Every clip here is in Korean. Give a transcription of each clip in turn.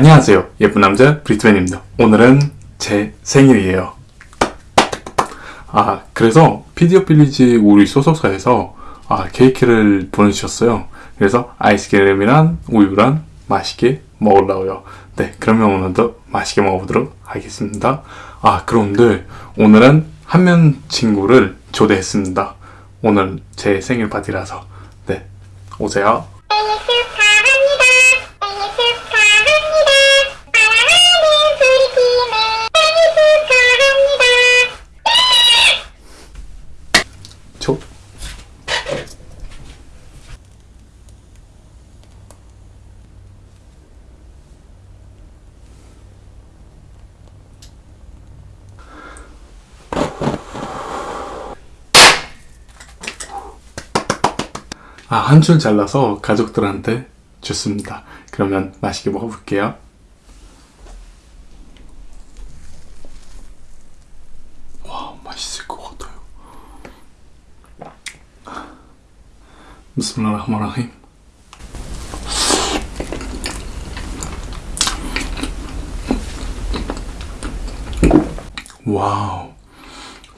안녕하세요. 예쁜 남자 브리트맨입니다. 오늘은 제 생일이에요. 아, 그래서 피디어 빌리지 우리 소속사에서 아, 케이크를 보내주셨어요. 그래서 아이스크림이랑 우유랑 맛있게 먹으려고요. 네, 그러면 오늘도 맛있게 먹어보도록 하겠습니다. 아, 그런데 오늘은 한명 친구를 초대했습니다. 오늘 제 생일 파티라서. 네, 오세요. 생일 축하합니다. 생일 축하합니다. 사랑하는 우리 팀의 생일 축하합니다. 초. 아, 한 줄 잘라서 가족들한테 줬습니다. 그러면 맛있게 먹어볼게요. 와, 맛있을 것 같아요. 비스밀라흐마라 힘 와우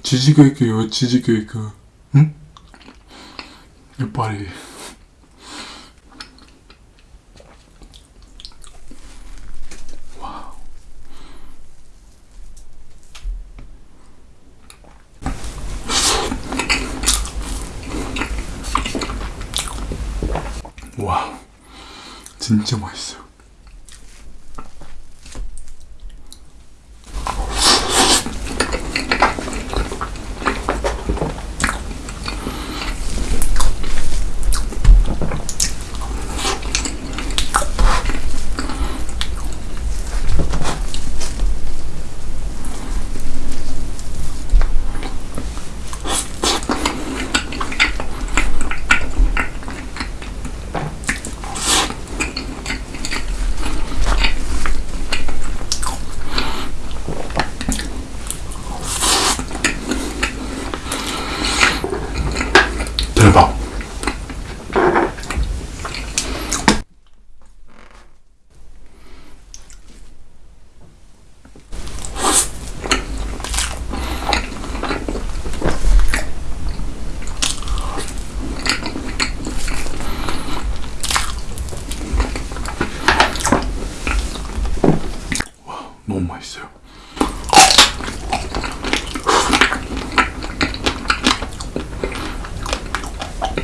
치즈케이크요 치즈케이크 응? 이빨이. 와우. 와우. 진짜 맛있어요 《あっ!》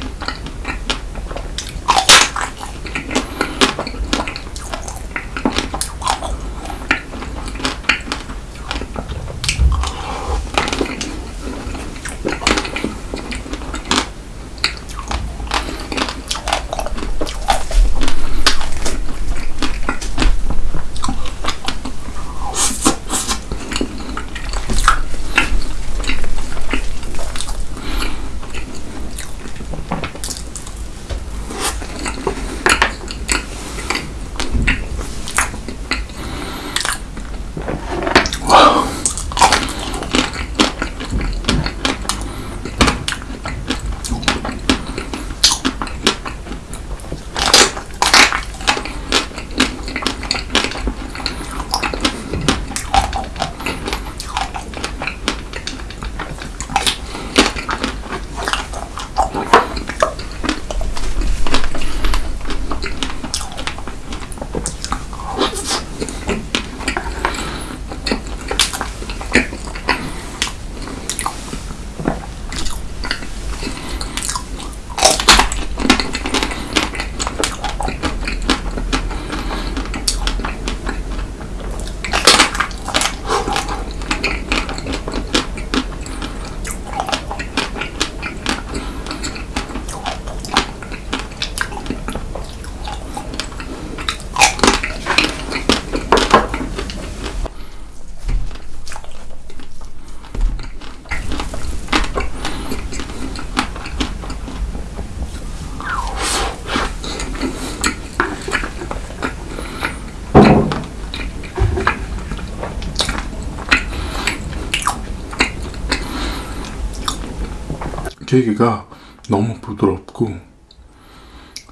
케이크가 너무 부드럽고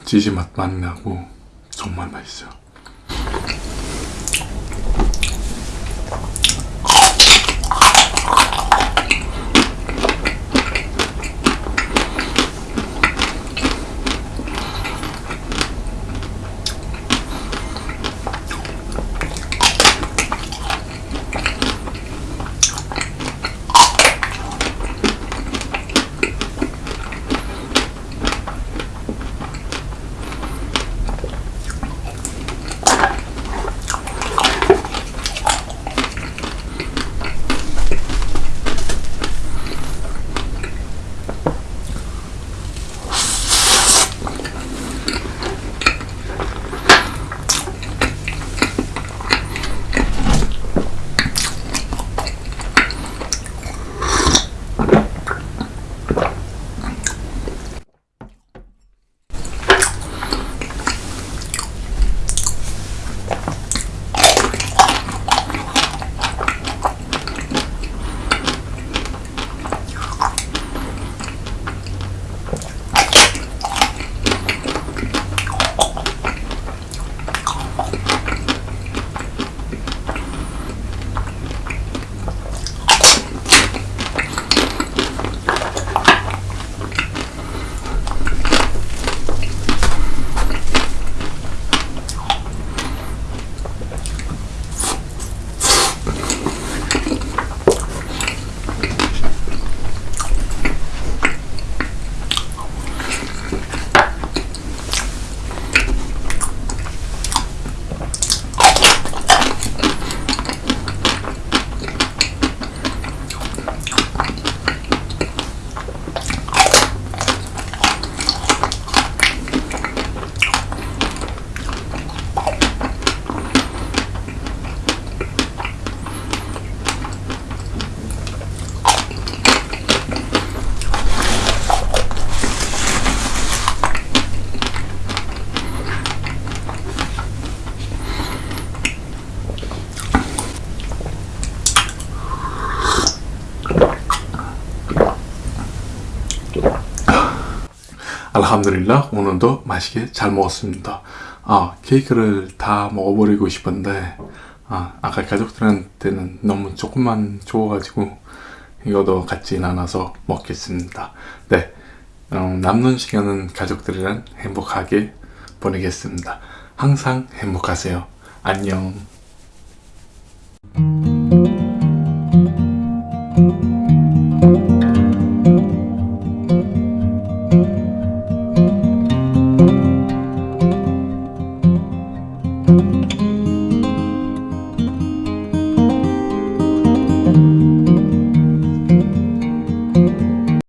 치즈 맛 많이 나고 정말 맛있어요. 알함드릴라 오늘도 맛있게 잘 먹었습니다. 아 케이크를 다 먹어버리고 싶은데 아 아까 가족들한테는 너무 조금만 줘가지고 이거도 같이 나눠서 먹겠습니다. 네 어, 남는 시간은 가족들이랑 행복하게 보내겠습니다. 항상 행복하세요. 안녕.